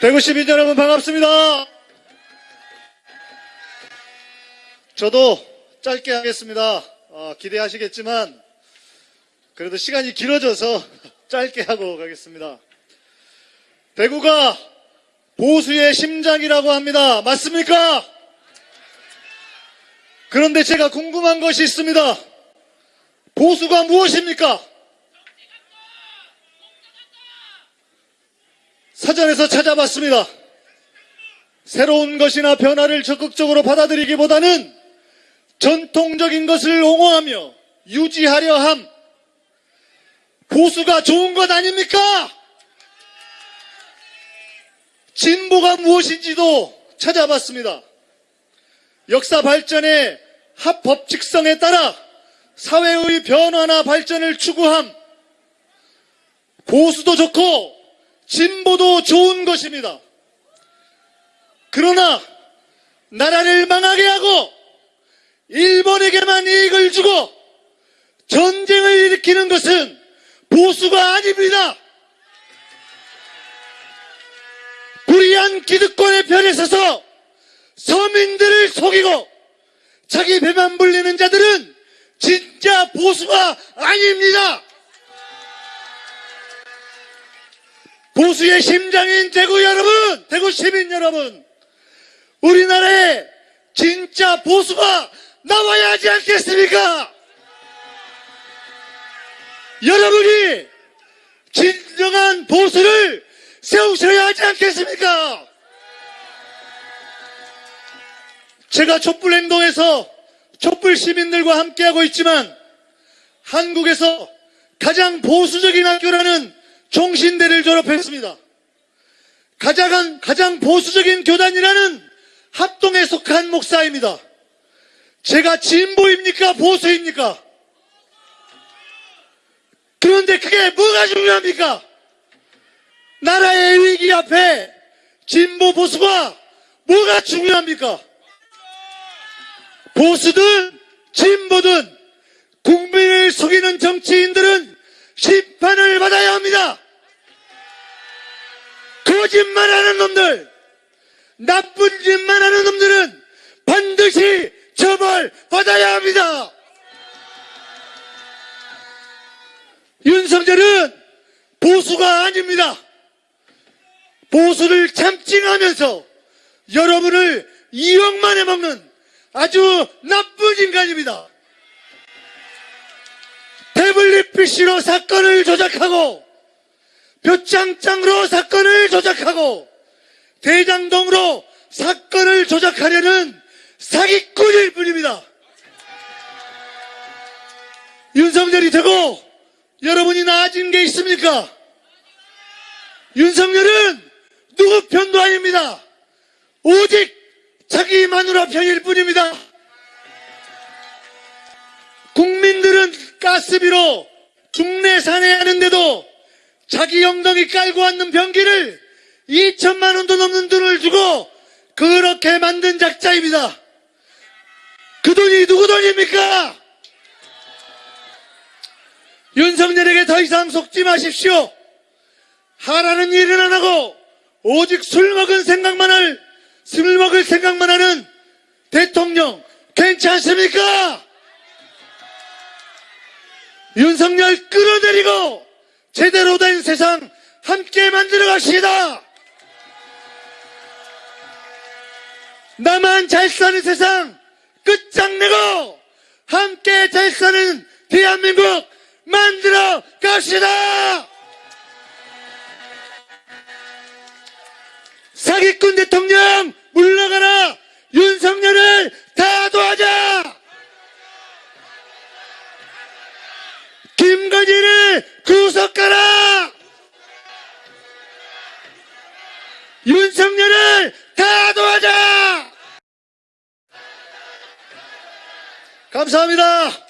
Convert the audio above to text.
대구 시민 여러분 반갑습니다. 저도 짧게 하겠습니다. 어, 기대하시겠지만 그래도 시간이 길어져서 짧게 하고 가겠습니다. 대구가 보수의 심장이라고 합니다. 맞습니까? 그런데 제가 궁금한 것이 있습니다. 보수가 무엇입니까? 사전에서 찾아봤습니다. 새로운 것이나 변화를 적극적으로 받아들이기보다는 전통적인 것을 옹호하며 유지하려 함. 보수가 좋은 것 아닙니까? 진보가 무엇인지도 찾아봤습니다. 역사 발전의 합법칙성에 따라 사회의 변화나 발전을 추구함. 보수도 좋고 진보도 좋은 것입니다. 그러나 나라를 망하게 하고 일본에게만 이익을 주고 전쟁을 일으키는 것은 보수가 아닙니다. 불의한 기득권의 편에 서서 서민들을 속이고 자기 배만 불리는 자들은 진짜 보수가 아닙니다. 보수의 심장인 대구 여러분, 대구 시민 여러분, 우리나라에 진짜 보수가 나와야 하지 않겠습니까? 여러분이 진정한 보수를 세우셔야 하지 않겠습니까? 제가 촛불 행동에서 촛불 시민들과 함께하고 있지만 한국에서 가장 보수적인 학교라는 종신대를 졸업했습니다. 가장, 가장 보수적인 교단이라는 합동에 속한 목사입니다. 제가 진보입니까? 보수입니까? 그런데 그게 뭐가 중요합니까? 나라의 위기 앞에 진보 보수가 뭐가 중요합니까? 보수든 진보든 국민을 속이는 정치인들은 심판을 받아야 합니다. 거짓말하는 놈들, 나쁜 짓만 하는 놈들은 반드시 처벌받아야 합니다. 윤석열은 보수가 아닙니다. 보수를 참칭하면서 여러분을 이용만 해먹는 아주 나쁜 인간입니다. 태블릿 PC로 사건을 조작하고 표창장으로 사건을 조작하고 대장동으로 사건을 조작하려는 사기꾼일 뿐입니다. 윤석열이 되고 여러분이 나아진 게 있습니까? 윤석열은 누구 편도 아닙니다. 오직 자기 마누라 편일 뿐입니다. 국민들은 가스비로 중내 산해하는데도 자기 엉덩이 깔고 왔는 변기를 2천만 원도 넘는 돈을 주고 그렇게 만든 작자입니다. 그 돈이 누구 돈입니까? 윤석열에게 더 이상 속지 마십시오. 하라는 일은 안 하고 오직 술 먹은 생각만 할, 술 먹을 생각만 하는 대통령 괜찮습니까? 윤석열 끌어내리고 제대로 된 세상 함께 만들어 갑시다. 나만 잘 사는 세상 끝장내고 함께 잘 사는 대한민국 만들어 갑시다. 사기꾼 대통령 물러가라. 윤석열을 다 도와자. 김건희를 구속하라. 윤석열을 다 도와자. 감사합니다.